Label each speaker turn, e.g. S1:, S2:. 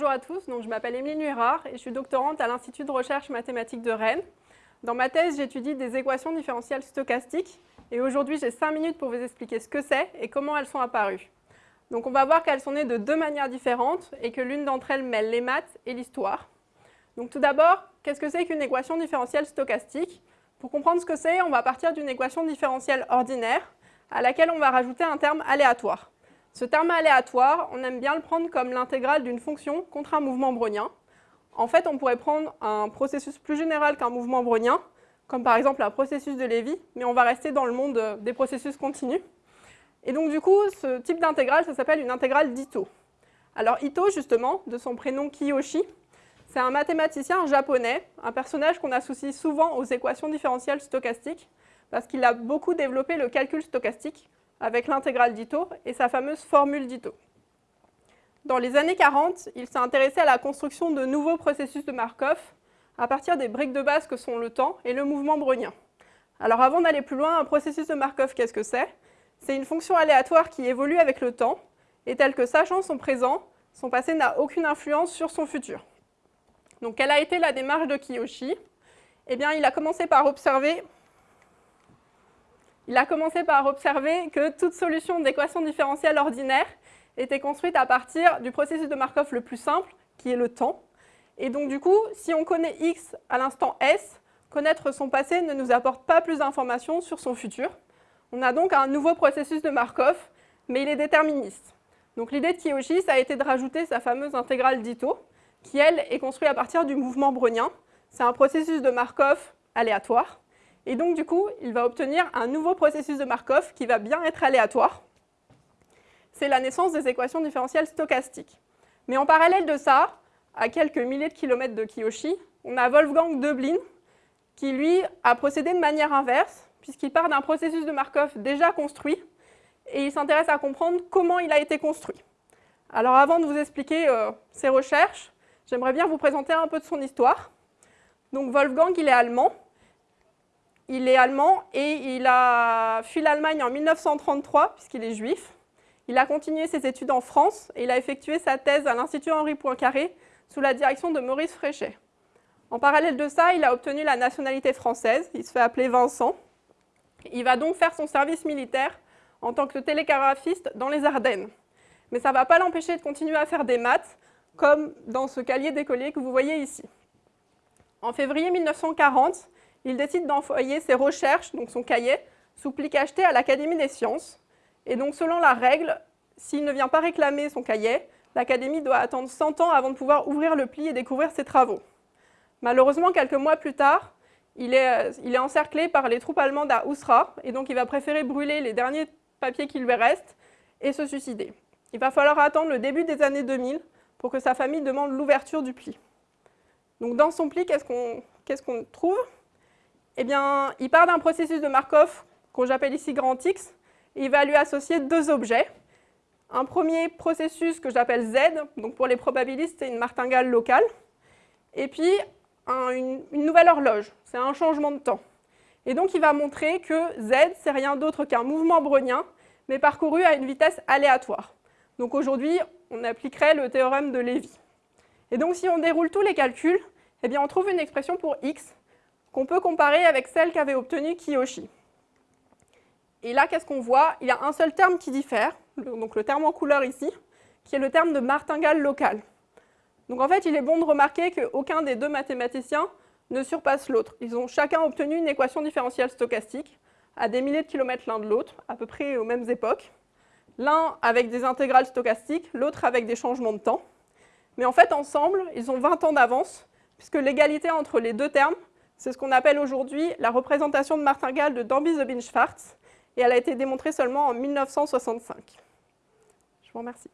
S1: à tous, donc je m'appelle Émilie Nuérard et je suis doctorante à l'Institut de recherche mathématique de Rennes. Dans ma thèse, j'étudie des équations différentielles stochastiques et aujourd'hui j'ai 5 minutes pour vous expliquer ce que c'est et comment elles sont apparues. Donc on va voir qu'elles sont nées de deux manières différentes et que l'une d'entre elles mêle les maths et l'histoire. Donc tout d'abord, qu'est-ce que c'est qu'une équation différentielle stochastique? Pour comprendre ce que c'est, on va partir d'une équation différentielle ordinaire à laquelle on va rajouter un terme aléatoire. Ce terme aléatoire, on aime bien le prendre comme l'intégrale d'une fonction contre un mouvement brownien. En fait, on pourrait prendre un processus plus général qu'un mouvement brownien, comme par exemple un processus de Lévy, mais on va rester dans le monde des processus continus. Et donc du coup, ce type d'intégrale, ça s'appelle une intégrale d'Ito. Alors Ito, justement, de son prénom Kiyoshi, c'est un mathématicien japonais, un personnage qu'on associe souvent aux équations différentielles stochastiques, parce qu'il a beaucoup développé le calcul stochastique, avec l'intégrale d'Ito et sa fameuse formule d'Ito. Dans les années 40, il s'est intéressé à la construction de nouveaux processus de Markov à partir des briques de base que sont le temps et le mouvement brownien. Alors avant d'aller plus loin, un processus de Markov, qu'est-ce que c'est? C'est une fonction aléatoire qui évolue avec le temps et telle que sachant son présent, son passé n'a aucune influence sur son futur. Donc quelle a été la démarche de Kiyoshi? Eh bien, il a commencé par observer il a commencé par observer que toute solution d'équation différentielle ordinaire était construite à partir du processus de Markov le plus simple, qui est le temps. Et donc du coup, si on connaît x à l'instant s, connaître son passé ne nous apporte pas plus d'informations sur son futur. On a donc un nouveau processus de Markov, mais il est déterministe. Donc l'idée de Kiyoshi, ça a été de rajouter sa fameuse intégrale d'Ito, qui elle est construite à partir du mouvement brownien. C'est un processus de Markov aléatoire. Et donc, du coup, il va obtenir un nouveau processus de Markov qui va bien être aléatoire. C'est la naissance des équations différentielles stochastiques. Mais en parallèle de ça, à quelques milliers de kilomètres de Kiyoshi, on a Wolfgang Döblin qui, lui, a procédé de manière inverse, puisqu'il part d'un processus de Markov déjà construit, et il s'intéresse à comprendre comment il a été construit. Alors avant de vous expliquer euh, ses recherches, j'aimerais bien vous présenter un peu de son histoire. Donc Wolfgang, il est allemand, il est allemand et il a fui l'Allemagne en 1933 puisqu'il est juif. Il a continué ses études en France et il a effectué sa thèse à l'Institut Henri Poincaré sous la direction de Maurice Fréchet. En parallèle de ça, il a obtenu la nationalité française, il se fait appeler Vincent. Il va donc faire son service militaire en tant que télégraphiste dans les Ardennes. Mais ça ne va pas l'empêcher de continuer à faire des maths, comme dans ce cahier d'écolier que vous voyez ici. En février 1940, il décide d'envoyer ses recherches, donc son cahier, sous pli cacheté à l'Académie des sciences. Et donc, selon la règle, s'il ne vient pas réclamer son cahier, l'Académie doit attendre 100 ans avant de pouvoir ouvrir le pli et découvrir ses travaux. Malheureusement, quelques mois plus tard, il est, euh, encerclé par les troupes allemandes à Ousra, et donc il va préférer brûler les derniers papiers qui lui restent et se suicider. Il va falloir attendre le début des années 2000 pour que sa famille demande l'ouverture du pli. Donc dans son pli, qu'est-ce qu'on trouve? Eh bien, il part d'un processus de Markov qu'on j'appelle ici grand X, et il va lui associer deux objets. Un premier processus que j'appelle Z, donc pour les probabilistes, c'est une martingale locale, et puis une, nouvelle horloge, c'est un changement de temps. Et donc il va montrer que Z, c'est rien d'autre qu'un mouvement brownien, mais parcouru à une vitesse aléatoire. Donc aujourd'hui, on appliquerait le théorème de Lévy. Et donc si on déroule tous les calculs, eh bien on trouve une expression pour x qu'on peut comparer avec celle qu'avait obtenue Kiyoshi. Et là, qu'est-ce qu'on voit? Il y a un seul terme qui diffère, donc le terme en couleur ici, qui est le terme de martingale locale. Donc en fait, il est bon de remarquer qu'aucun des deux mathématiciens ne surpasse l'autre. Ils ont chacun obtenu une équation différentielle stochastique à des milliers de kilomètres l'un de l'autre, à peu près aux mêmes époques. L'un avec des intégrales stochastiques, l'autre avec des changements de temps. Mais en fait, ensemble, ils ont 20 ans d'avance, puisque l'égalité entre les deux termes c'est ce qu'on appelle aujourd'hui la représentation de martingale de Damby-Zobin-Schwarz, et elle a été démontrée seulement en 1965. Je vous remercie.